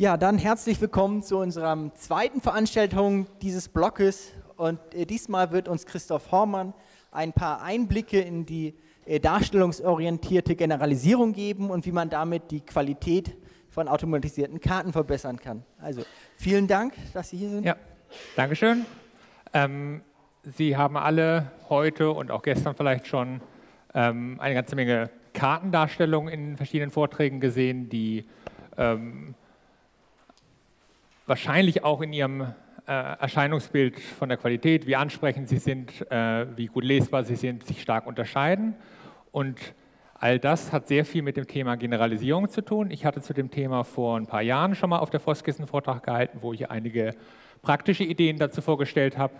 Ja, dann herzlich willkommen zu unserer zweiten Veranstaltung dieses Blockes. Und äh, diesmal wird uns Christoph Hormann ein paar Einblicke in die äh, darstellungsorientierte Generalisierung geben und wie man damit die Qualität von automatisierten Karten verbessern kann. Also vielen Dank, dass Sie hier sind. Ja, Dankeschön. Ähm, Sie haben alle heute und auch gestern vielleicht schon ähm, eine ganze Menge Kartendarstellungen in verschiedenen Vorträgen gesehen, die ähm, wahrscheinlich auch in ihrem äh, Erscheinungsbild von der Qualität, wie ansprechend sie sind, äh, wie gut lesbar sie sind, sich stark unterscheiden. Und all das hat sehr viel mit dem Thema Generalisierung zu tun. Ich hatte zu dem Thema vor ein paar Jahren schon mal auf der Foskis einen Vortrag gehalten, wo ich einige praktische Ideen dazu vorgestellt habe.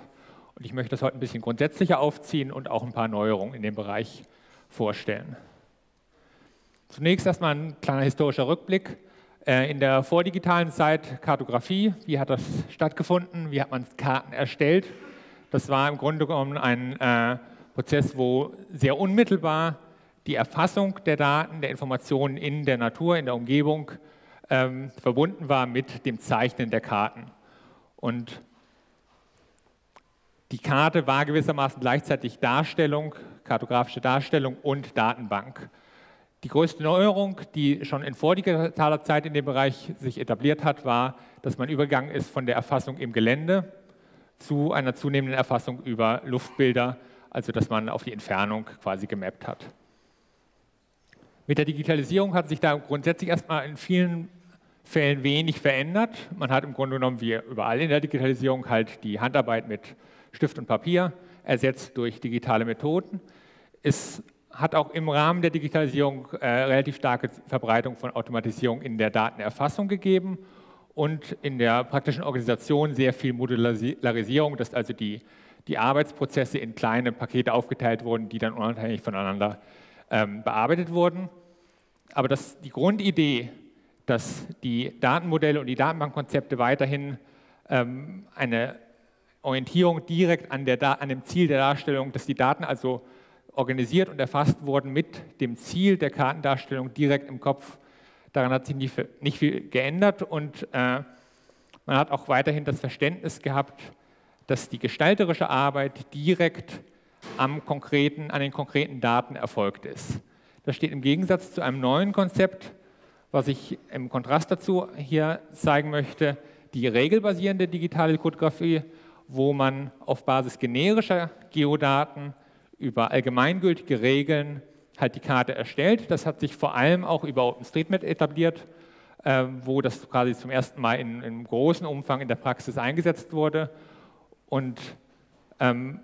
Und ich möchte das heute ein bisschen grundsätzlicher aufziehen und auch ein paar Neuerungen in dem Bereich vorstellen. Zunächst erstmal ein kleiner historischer Rückblick. Äh, in der vordigitalen Zeit Kartografie, wie hat das stattgefunden, wie hat man Karten erstellt? Das war im Grunde genommen ein äh, Prozess, wo sehr unmittelbar die Erfassung der Daten, der Informationen in der Natur, in der Umgebung ähm, verbunden war mit dem Zeichnen der Karten. Und die Karte war gewissermaßen gleichzeitig Darstellung, kartografische Darstellung und Datenbank. Die größte Neuerung, die schon in vordigitaler Zeit in dem Bereich sich etabliert hat, war, dass man übergegangen ist von der Erfassung im Gelände zu einer zunehmenden Erfassung über Luftbilder, also dass man auf die Entfernung quasi gemappt hat. Mit der Digitalisierung hat sich da grundsätzlich erstmal in vielen Fällen wenig verändert. Man hat im Grunde genommen, wie überall in der Digitalisierung, halt die Handarbeit mit Stift und Papier ersetzt durch digitale Methoden. Es hat auch im Rahmen der Digitalisierung äh, relativ starke Verbreitung von Automatisierung in der Datenerfassung gegeben und in der praktischen Organisation sehr viel Modularisierung, dass also die, die Arbeitsprozesse in kleine Pakete aufgeteilt wurden, die dann unabhängig voneinander ähm, bearbeitet wurden. Aber das, die Grundidee, dass die Datenmodelle und die Datenbankkonzepte weiterhin ähm, eine Orientierung direkt an, der, an dem Ziel der Darstellung, dass die Daten also organisiert und erfasst wurden mit dem Ziel der Kartendarstellung direkt im Kopf. Daran hat sich nicht, nicht viel geändert und äh, man hat auch weiterhin das Verständnis gehabt, dass die gestalterische Arbeit direkt am konkreten, an den konkreten Daten erfolgt ist. Das steht im Gegensatz zu einem neuen Konzept, was ich im Kontrast dazu hier zeigen möchte, die regelbasierende digitale Kryptographie, wo man auf Basis generischer Geodaten über allgemeingültige Regeln halt die Karte erstellt. Das hat sich vor allem auch über OpenStreetMap etabliert, äh, wo das quasi zum ersten Mal in, in großem Umfang in der Praxis eingesetzt wurde. Und ähm,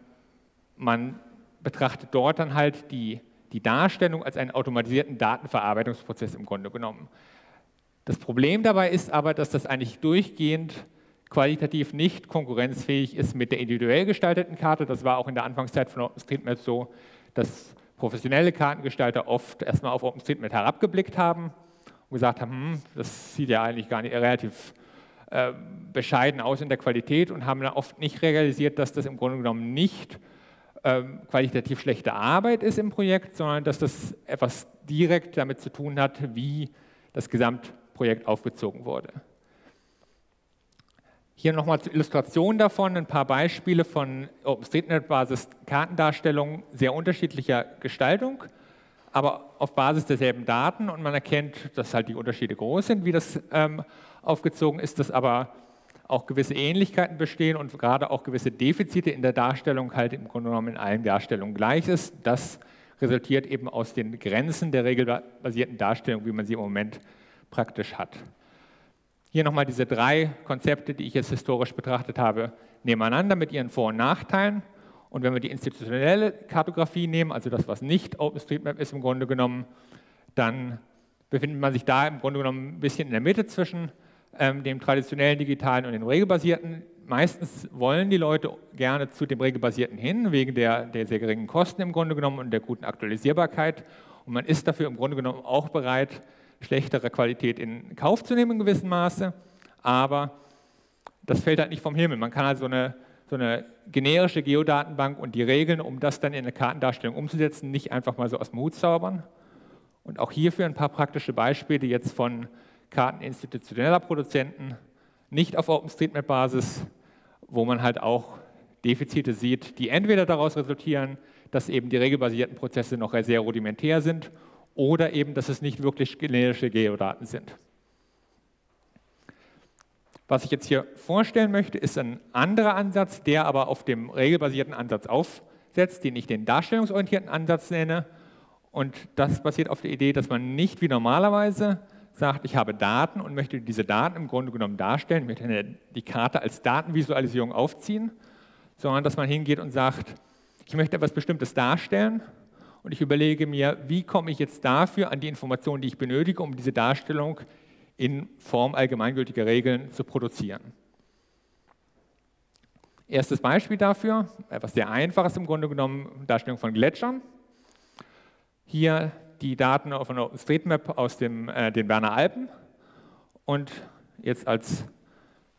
man betrachtet dort dann halt die, die Darstellung als einen automatisierten Datenverarbeitungsprozess im Grunde genommen. Das Problem dabei ist aber, dass das eigentlich durchgehend qualitativ nicht konkurrenzfähig ist mit der individuell gestalteten Karte. Das war auch in der Anfangszeit von OpenStreetMap so, dass professionelle Kartengestalter oft erstmal auf OpenStreetMap herabgeblickt haben und gesagt haben, hm, das sieht ja eigentlich gar nicht relativ äh, bescheiden aus in der Qualität und haben dann oft nicht realisiert, dass das im Grunde genommen nicht äh, qualitativ schlechte Arbeit ist im Projekt, sondern dass das etwas direkt damit zu tun hat, wie das Gesamtprojekt aufgezogen wurde. Hier nochmal zur Illustration davon ein paar Beispiele von OpenStreetMap-Basis Kartendarstellungen sehr unterschiedlicher Gestaltung, aber auf Basis derselben Daten und man erkennt, dass halt die Unterschiede groß sind, wie das ähm, aufgezogen ist, dass aber auch gewisse Ähnlichkeiten bestehen und gerade auch gewisse Defizite in der Darstellung halt im Grunde genommen in allen Darstellungen gleich ist. Das resultiert eben aus den Grenzen der regelbasierten Darstellung, wie man sie im Moment praktisch hat. Hier nochmal diese drei Konzepte, die ich jetzt historisch betrachtet habe, nebeneinander mit ihren Vor- und Nachteilen. Und wenn wir die institutionelle Kartografie nehmen, also das, was nicht OpenStreetMap ist im Grunde genommen, dann befindet man sich da im Grunde genommen ein bisschen in der Mitte zwischen ähm, dem traditionellen digitalen und dem regelbasierten. Meistens wollen die Leute gerne zu dem regelbasierten hin, wegen der, der sehr geringen Kosten im Grunde genommen und der guten Aktualisierbarkeit. Und man ist dafür im Grunde genommen auch bereit, schlechtere Qualität in Kauf zu nehmen in gewissem Maße, aber das fällt halt nicht vom Himmel. Man kann also eine, so eine generische Geodatenbank und die Regeln, um das dann in eine Kartendarstellung umzusetzen, nicht einfach mal so aus dem Hut zaubern. Und auch hierfür ein paar praktische Beispiele jetzt von Karten institutioneller Produzenten, nicht auf OpenStreetMap-Basis, wo man halt auch Defizite sieht, die entweder daraus resultieren, dass eben die regelbasierten Prozesse noch sehr rudimentär sind oder eben, dass es nicht wirklich generische Geodaten sind. Was ich jetzt hier vorstellen möchte, ist ein anderer Ansatz, der aber auf dem regelbasierten Ansatz aufsetzt, den ich den darstellungsorientierten Ansatz nenne. Und das basiert auf der Idee, dass man nicht wie normalerweise sagt, ich habe Daten und möchte diese Daten im Grunde genommen darstellen, ich möchte die Karte als Datenvisualisierung aufziehen, sondern dass man hingeht und sagt, ich möchte etwas Bestimmtes darstellen und ich überlege mir, wie komme ich jetzt dafür an die Informationen, die ich benötige, um diese Darstellung in Form allgemeingültiger Regeln zu produzieren. Erstes Beispiel dafür, etwas sehr einfaches im Grunde genommen, Darstellung von Gletschern. Hier die Daten auf einer OpenStreetMap aus dem, äh, den Berner Alpen und jetzt als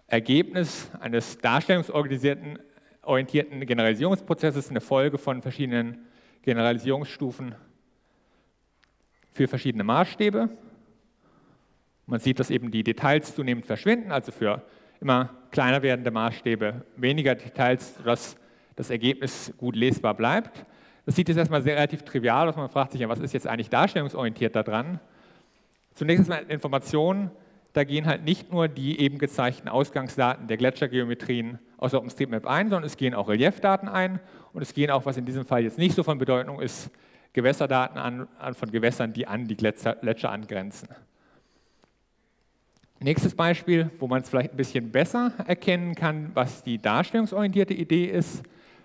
Ergebnis eines darstellungsorganisierten orientierten Generalisierungsprozesses eine Folge von verschiedenen Generalisierungsstufen für verschiedene Maßstäbe. Man sieht, dass eben die Details zunehmend verschwinden, also für immer kleiner werdende Maßstäbe weniger Details, sodass das Ergebnis gut lesbar bleibt. Das sieht jetzt erstmal sehr relativ trivial aus. Man fragt sich ja, was ist jetzt eigentlich darstellungsorientiert daran? Zunächst einmal Informationen. Da gehen halt nicht nur die eben gezeigten Ausgangsdaten der Gletschergeometrien aus OpenStreetMap ein, sondern es gehen auch Reliefdaten ein und es gehen auch, was in diesem Fall jetzt nicht so von Bedeutung ist, Gewässerdaten an, an von Gewässern, die an die Gletscher, Gletscher angrenzen. Nächstes Beispiel, wo man es vielleicht ein bisschen besser erkennen kann, was die darstellungsorientierte Idee ist,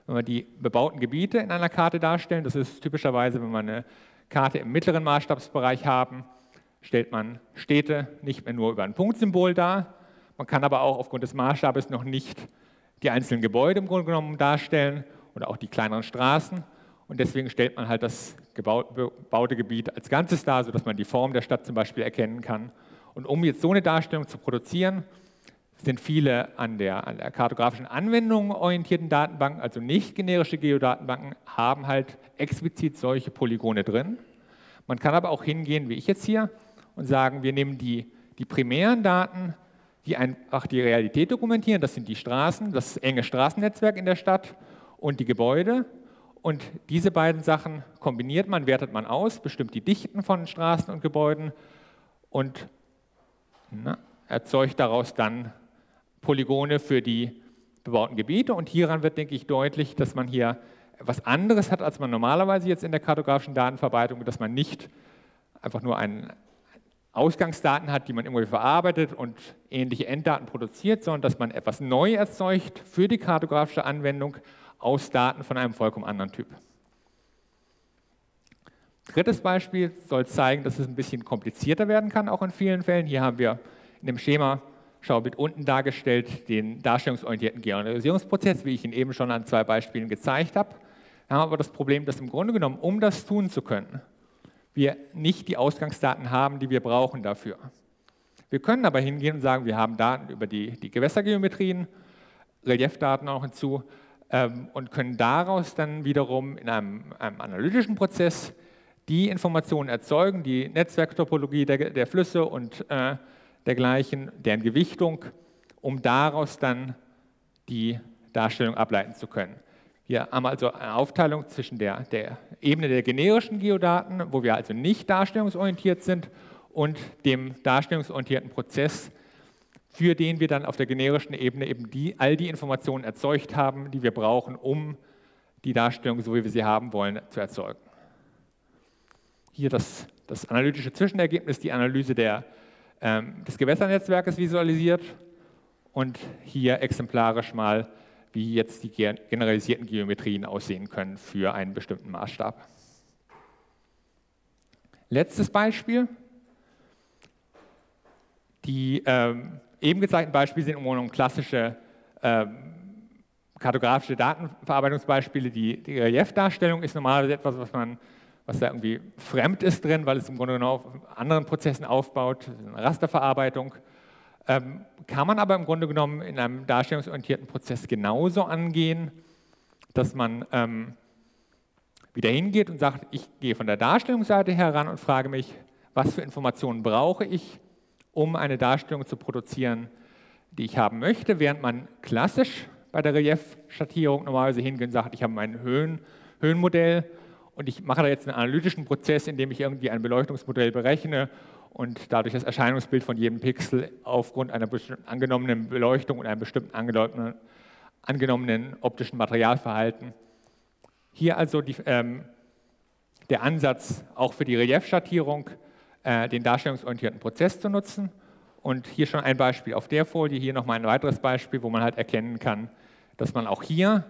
wenn wir die bebauten Gebiete in einer Karte darstellen. Das ist typischerweise, wenn wir eine Karte im mittleren Maßstabsbereich haben, stellt man Städte nicht mehr nur über ein Punktsymbol dar. Man kann aber auch aufgrund des Maßstabes noch nicht die einzelnen Gebäude im Grunde genommen darstellen oder auch die kleineren Straßen. Und deswegen stellt man halt das gebaute Gebiet als Ganzes dar, sodass man die Form der Stadt zum Beispiel erkennen kann und um jetzt so eine Darstellung zu produzieren, sind viele an der, an der kartografischen Anwendung orientierten Datenbanken, also nicht generische Geodatenbanken, haben halt explizit solche Polygone drin. Man kann aber auch hingehen, wie ich jetzt hier, und sagen, wir nehmen die, die primären Daten, die einfach die Realität dokumentieren, das sind die Straßen, das enge Straßennetzwerk in der Stadt und die Gebäude. Und diese beiden Sachen kombiniert man, wertet man aus, bestimmt die Dichten von Straßen und Gebäuden und na, erzeugt daraus dann Polygone für die bebauten Gebiete. Und hieran wird, denke ich, deutlich, dass man hier etwas anderes hat, als man normalerweise jetzt in der kartografischen Datenverarbeitung, dass man nicht einfach nur einen Ausgangsdaten hat, die man irgendwie verarbeitet und ähnliche Enddaten produziert, sondern dass man etwas neu erzeugt für die kartografische Anwendung aus Daten von einem vollkommen anderen Typ. Drittes Beispiel soll zeigen, dass es ein bisschen komplizierter werden kann, auch in vielen Fällen. Hier haben wir in dem Schema Schaubild unten dargestellt den darstellungsorientierten Generalisierungsprozess, wie ich ihn eben schon an zwei Beispielen gezeigt habe. Wir haben aber das Problem, dass im Grunde genommen, um das tun zu können, wir nicht die Ausgangsdaten haben, die wir brauchen dafür. Wir können aber hingehen und sagen, wir haben Daten über die, die Gewässergeometrien, Reliefdaten auch hinzu und können daraus dann wiederum in einem, einem analytischen Prozess die Informationen erzeugen, die Netzwerktopologie der, der Flüsse und äh, dergleichen, deren Gewichtung, um daraus dann die Darstellung ableiten zu können. Wir haben also eine Aufteilung zwischen der, der Ebene der generischen Geodaten, wo wir also nicht darstellungsorientiert sind, und dem darstellungsorientierten Prozess, für den wir dann auf der generischen Ebene eben die, all die Informationen erzeugt haben, die wir brauchen, um die Darstellung, so wie wir sie haben wollen, zu erzeugen. Hier das, das analytische Zwischenergebnis, die Analyse der, ähm, des Gewässernetzwerkes visualisiert und hier exemplarisch mal, wie jetzt die generalisierten Geometrien aussehen können für einen bestimmten Maßstab. Letztes Beispiel. Die ähm, eben gezeigten Beispiele sind um klassische ähm, kartografische Datenverarbeitungsbeispiele. Die, die Reliefdarstellung ist normalerweise etwas, was man was da irgendwie fremd ist drin, weil es im Grunde genommen auf anderen Prozessen aufbaut, eine Rasterverarbeitung. Ähm, kann man aber im Grunde genommen in einem darstellungsorientierten Prozess genauso angehen, dass man ähm, wieder hingeht und sagt, ich gehe von der Darstellungsseite heran und frage mich, was für Informationen brauche ich, um eine Darstellung zu produzieren, die ich haben möchte, während man klassisch bei der Reliefschattierung normalerweise hingehen und sagt, ich habe mein Höhen, Höhenmodell und ich mache da jetzt einen analytischen Prozess, in dem ich irgendwie ein Beleuchtungsmodell berechne und dadurch das Erscheinungsbild von jedem Pixel aufgrund einer bestimmten angenommenen Beleuchtung und einem bestimmten angenommenen, angenommenen optischen Materialverhalten. Hier also die, ähm, der Ansatz, auch für die Reliefschattierung äh, den darstellungsorientierten Prozess zu nutzen. Und hier schon ein Beispiel auf der Folie, hier nochmal ein weiteres Beispiel, wo man halt erkennen kann, dass man auch hier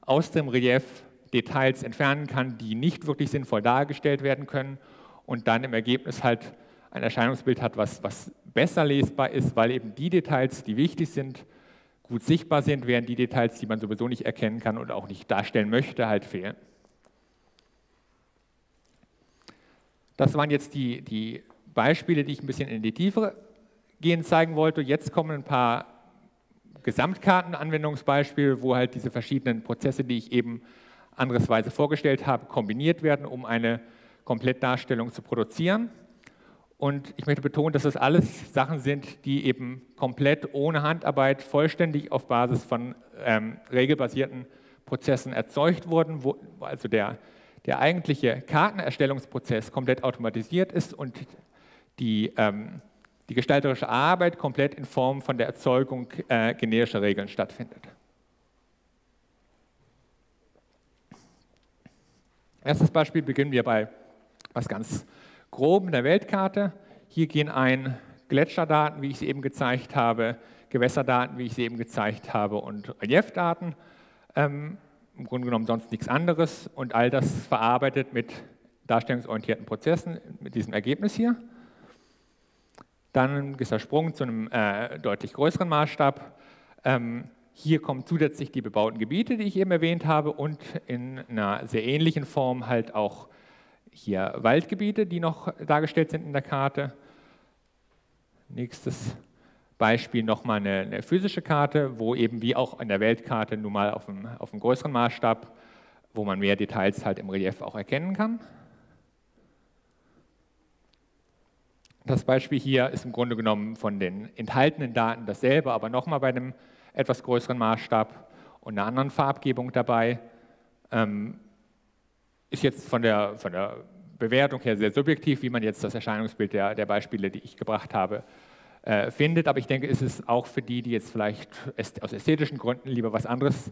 aus dem Relief Details entfernen kann, die nicht wirklich sinnvoll dargestellt werden können und dann im Ergebnis halt ein Erscheinungsbild hat, was, was besser lesbar ist, weil eben die Details, die wichtig sind, gut sichtbar sind, während die Details, die man sowieso nicht erkennen kann und auch nicht darstellen möchte, halt fehlen. Das waren jetzt die, die Beispiele, die ich ein bisschen in die Tiefe gehen zeigen wollte. Jetzt kommen ein paar Gesamtkartenanwendungsbeispiele, wo halt diese verschiedenen Prozesse, die ich eben andersweise vorgestellt habe, kombiniert werden, um eine Komplettdarstellung zu produzieren. Und ich möchte betonen, dass das alles Sachen sind, die eben komplett ohne Handarbeit vollständig auf Basis von ähm, regelbasierten Prozessen erzeugt wurden, wo also der, der eigentliche Kartenerstellungsprozess komplett automatisiert ist und die, ähm, die gestalterische Arbeit komplett in Form von der Erzeugung äh, generischer Regeln stattfindet. Erstes Beispiel beginnen wir bei was ganz Groben der Weltkarte. Hier gehen ein Gletscherdaten, wie ich sie eben gezeigt habe, Gewässerdaten, wie ich sie eben gezeigt habe, und Reliefdaten. Ähm, Im Grunde genommen sonst nichts anderes und all das verarbeitet mit darstellungsorientierten Prozessen, mit diesem Ergebnis hier. Dann ist der Sprung zu einem äh, deutlich größeren Maßstab. Ähm, hier kommen zusätzlich die bebauten Gebiete, die ich eben erwähnt habe, und in einer sehr ähnlichen Form halt auch hier Waldgebiete, die noch dargestellt sind in der Karte. Nächstes Beispiel nochmal eine, eine physische Karte, wo eben wie auch in der Weltkarte nun mal auf einem, auf einem größeren Maßstab, wo man mehr Details halt im Relief auch erkennen kann. Das Beispiel hier ist im Grunde genommen von den enthaltenen Daten dasselbe, aber nochmal bei einem etwas größeren Maßstab und einer anderen Farbgebung dabei. Ähm, ist jetzt von der, von der Bewertung her sehr subjektiv, wie man jetzt das Erscheinungsbild der, der Beispiele, die ich gebracht habe, äh, findet. Aber ich denke, ist es auch für die, die jetzt vielleicht aus ästhetischen Gründen lieber was anderes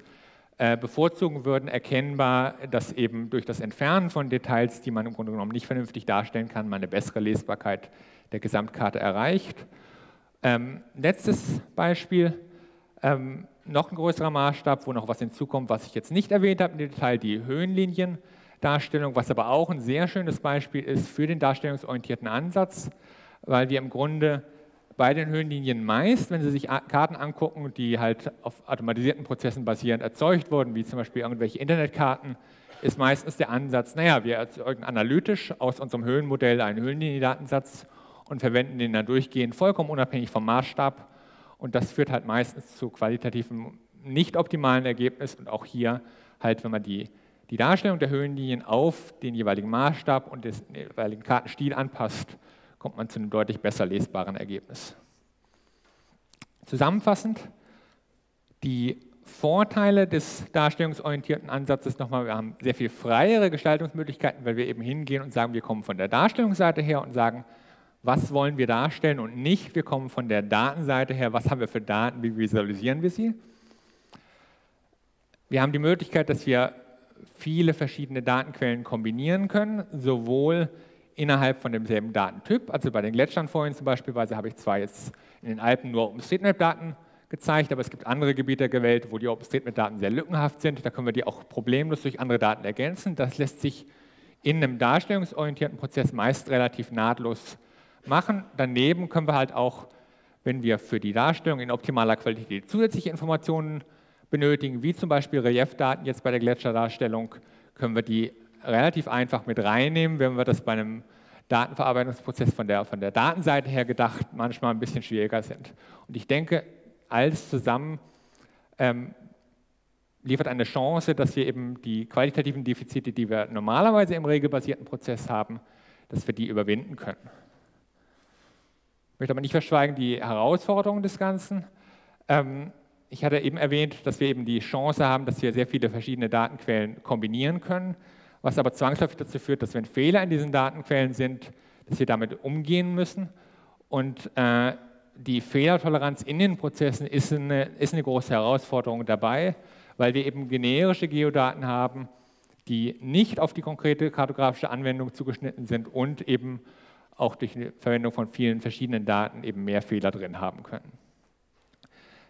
äh, bevorzugen würden, erkennbar, dass eben durch das Entfernen von Details, die man im Grunde genommen nicht vernünftig darstellen kann, man eine bessere Lesbarkeit der Gesamtkarte erreicht. Ähm, letztes Beispiel, ähm, noch ein größerer Maßstab, wo noch was hinzukommt, was ich jetzt nicht erwähnt habe im Detail, die Höhenliniendarstellung, was aber auch ein sehr schönes Beispiel ist für den darstellungsorientierten Ansatz, weil wir im Grunde bei den Höhenlinien meist, wenn Sie sich Karten angucken, die halt auf automatisierten Prozessen basierend erzeugt wurden, wie zum Beispiel irgendwelche Internetkarten, ist meistens der Ansatz, naja, wir erzeugen analytisch aus unserem Höhenmodell einen Höhenliniendatensatz und verwenden den dann durchgehend vollkommen unabhängig vom Maßstab. Und das führt halt meistens zu qualitativen, nicht optimalen Ergebnissen. Und auch hier halt, wenn man die, die Darstellung der Höhenlinien auf den jeweiligen Maßstab und den jeweiligen Kartenstil anpasst, kommt man zu einem deutlich besser lesbaren Ergebnis. Zusammenfassend, die Vorteile des darstellungsorientierten Ansatzes nochmal, wir haben sehr viel freiere Gestaltungsmöglichkeiten, weil wir eben hingehen und sagen, wir kommen von der Darstellungsseite her und sagen, was wollen wir darstellen und nicht, wir kommen von der Datenseite her, was haben wir für Daten, wie visualisieren wir sie. Wir haben die Möglichkeit, dass wir viele verschiedene Datenquellen kombinieren können, sowohl innerhalb von demselben Datentyp, also bei den Gletschern vorhin zum Beispiel habe ich zwar jetzt in den Alpen nur OpenStreetMap-Daten gezeigt, aber es gibt andere Gebiete gewählt, wo die OpenStreetMap-Daten sehr lückenhaft sind, da können wir die auch problemlos durch andere Daten ergänzen. Das lässt sich in einem darstellungsorientierten Prozess meist relativ nahtlos machen. Daneben können wir halt auch, wenn wir für die Darstellung in optimaler Qualität zusätzliche Informationen benötigen, wie zum Beispiel Reliefdaten jetzt bei der Gletscherdarstellung, können wir die relativ einfach mit reinnehmen, wenn wir das bei einem Datenverarbeitungsprozess von der, von der Datenseite her gedacht manchmal ein bisschen schwieriger sind. Und ich denke, alles zusammen ähm, liefert eine Chance, dass wir eben die qualitativen Defizite, die wir normalerweise im regelbasierten Prozess haben, dass wir die überwinden können. Ich möchte aber nicht verschweigen die Herausforderungen des Ganzen. Ähm, ich hatte eben erwähnt, dass wir eben die Chance haben, dass wir sehr viele verschiedene Datenquellen kombinieren können, was aber zwangsläufig dazu führt, dass wenn Fehler in diesen Datenquellen sind, dass wir damit umgehen müssen. Und äh, die Fehlertoleranz in den Prozessen ist eine, ist eine große Herausforderung dabei, weil wir eben generische Geodaten haben, die nicht auf die konkrete kartografische Anwendung zugeschnitten sind und eben auch durch die Verwendung von vielen verschiedenen Daten eben mehr Fehler drin haben können.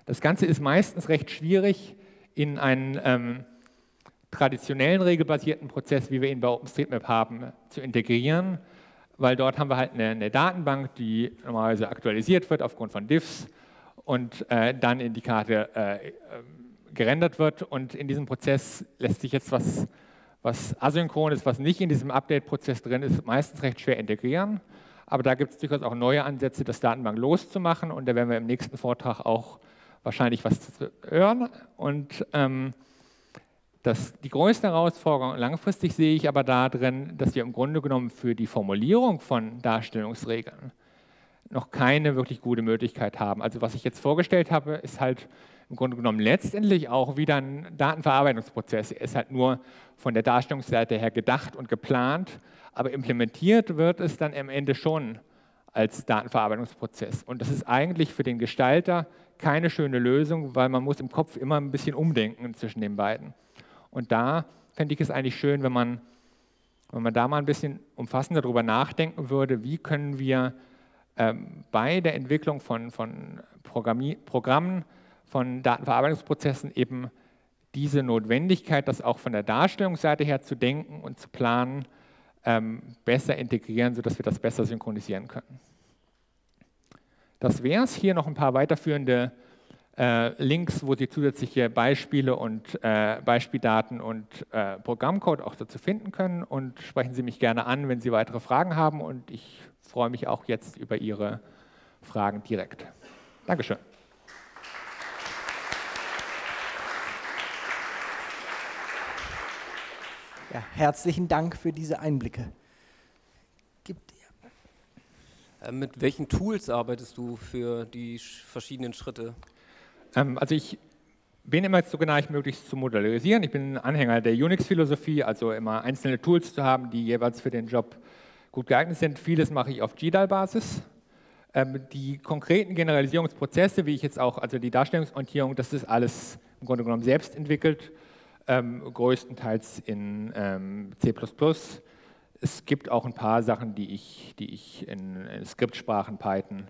Das Ganze ist meistens recht schwierig in einen ähm, traditionellen regelbasierten Prozess, wie wir ihn bei OpenStreetMap haben, zu integrieren, weil dort haben wir halt eine, eine Datenbank, die normalerweise aktualisiert wird aufgrund von Diffs und äh, dann in die Karte äh, äh gerendert wird. Und in diesem Prozess lässt sich jetzt was, was asynchron ist, was nicht in diesem Update-Prozess drin ist, meistens recht schwer integrieren. Aber da gibt es durchaus auch neue Ansätze, das Datenbank loszumachen. Und da werden wir im nächsten Vortrag auch wahrscheinlich was zu hören. Und ähm, das, die größte Herausforderung langfristig sehe ich aber darin, dass wir im Grunde genommen für die Formulierung von Darstellungsregeln noch keine wirklich gute Möglichkeit haben. Also was ich jetzt vorgestellt habe, ist halt im Grunde genommen letztendlich auch wieder ein Datenverarbeitungsprozess. Er ist halt nur von der Darstellungsseite her gedacht und geplant, aber implementiert wird es dann am Ende schon als Datenverarbeitungsprozess. Und das ist eigentlich für den Gestalter keine schöne Lösung, weil man muss im Kopf immer ein bisschen umdenken zwischen den beiden. Und da fände ich es eigentlich schön, wenn man, wenn man da mal ein bisschen umfassender darüber nachdenken würde, wie können wir ähm, bei der Entwicklung von, von Programmen, von Datenverarbeitungsprozessen eben diese Notwendigkeit, das auch von der Darstellungsseite her zu denken und zu planen, ähm, besser integrieren, sodass wir das besser synchronisieren können. Das wäre es. Hier noch ein paar weiterführende Links, wo Sie zusätzliche Beispiele und äh, Beispieldaten und äh, Programmcode auch dazu finden können. Und sprechen Sie mich gerne an, wenn Sie weitere Fragen haben. Und ich freue mich auch jetzt über Ihre Fragen direkt. Dankeschön. Ja, herzlichen Dank für diese Einblicke. Äh, mit welchen Tools arbeitest du für die verschiedenen Schritte? Ähm, also ich bin immer so genau wie möglich zu modellieren. Ich bin Anhänger der Unix-Philosophie, also immer einzelne Tools zu haben, die jeweils für den Job gut geeignet sind. Vieles mache ich auf GDAL-Basis. Ähm, die konkreten Generalisierungsprozesse, wie ich jetzt auch, also die Darstellungsorientierung, das ist alles im Grunde genommen selbst entwickelt, ähm, größtenteils in C++. Es gibt auch ein paar Sachen, die ich, die ich in, in Skriptsprachen, Python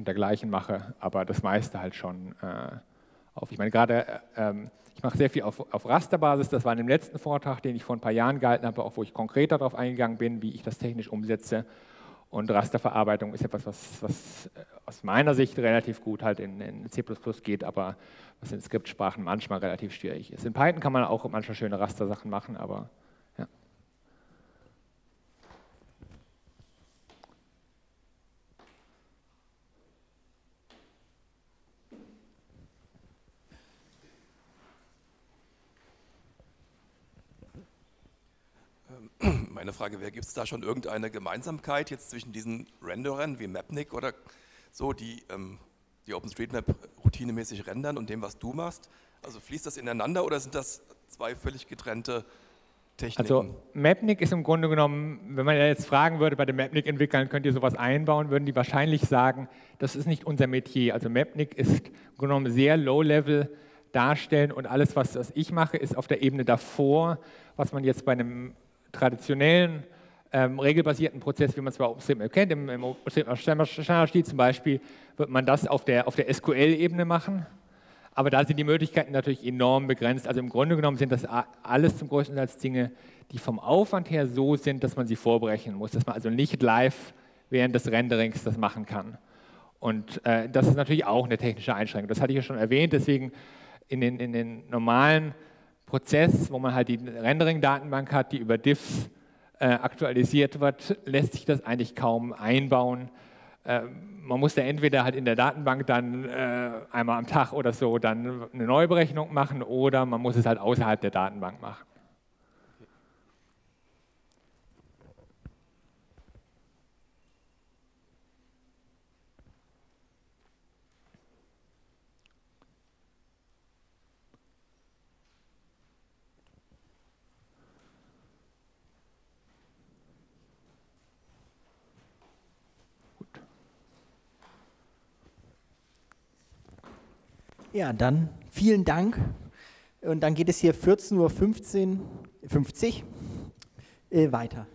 und dergleichen mache, aber das meiste halt schon äh, auf. Ich meine, gerade, äh, ähm, ich mache sehr viel auf, auf Rasterbasis, das war in dem letzten Vortrag, den ich vor ein paar Jahren gehalten habe, auch wo ich konkreter darauf eingegangen bin, wie ich das technisch umsetze. Und Rasterverarbeitung ist etwas, was, was äh, aus meiner Sicht relativ gut halt in, in C++ geht, aber was in Skriptsprachen manchmal relativ schwierig ist. In Python kann man auch manchmal schöne Rastersachen machen, aber Meine Frage wäre, gibt es da schon irgendeine Gemeinsamkeit jetzt zwischen diesen Renderern wie Mapnik oder so, die ähm, die OpenStreetMap routinemäßig rendern und dem, was du machst? Also fließt das ineinander oder sind das zwei völlig getrennte Techniken? Also Mapnik ist im Grunde genommen, wenn man jetzt fragen würde bei den Mapnik-Entwicklern, könnt ihr sowas einbauen, würden die wahrscheinlich sagen, das ist nicht unser Metier. Also Mapnik ist im Grunde genommen sehr low-level darstellen und alles, was, was ich mache, ist auf der Ebene davor, was man jetzt bei einem traditionellen ähm, regelbasierten Prozess, wie man es bei OpenStreetMap kennt, im, im OpenStreetMap-Standardstil zum Beispiel, wird man das auf der, auf der SQL-Ebene machen. Aber da sind die Möglichkeiten natürlich enorm begrenzt. Also im Grunde genommen sind das alles zum größten Teil Dinge, die vom Aufwand her so sind, dass man sie vorbrechen muss, dass man also nicht live während des Renderings das machen kann. Und äh, das ist natürlich auch eine technische Einschränkung. Das hatte ich ja schon erwähnt, deswegen in den, in den normalen Prozess, wo man halt die Rendering-Datenbank hat, die über Diffs äh, aktualisiert wird, lässt sich das eigentlich kaum einbauen. Äh, man muss da entweder halt in der Datenbank dann äh, einmal am Tag oder so dann eine Neuberechnung machen oder man muss es halt außerhalb der Datenbank machen. Ja, dann vielen Dank. Und dann geht es hier 14.15 Uhr 50 äh, weiter.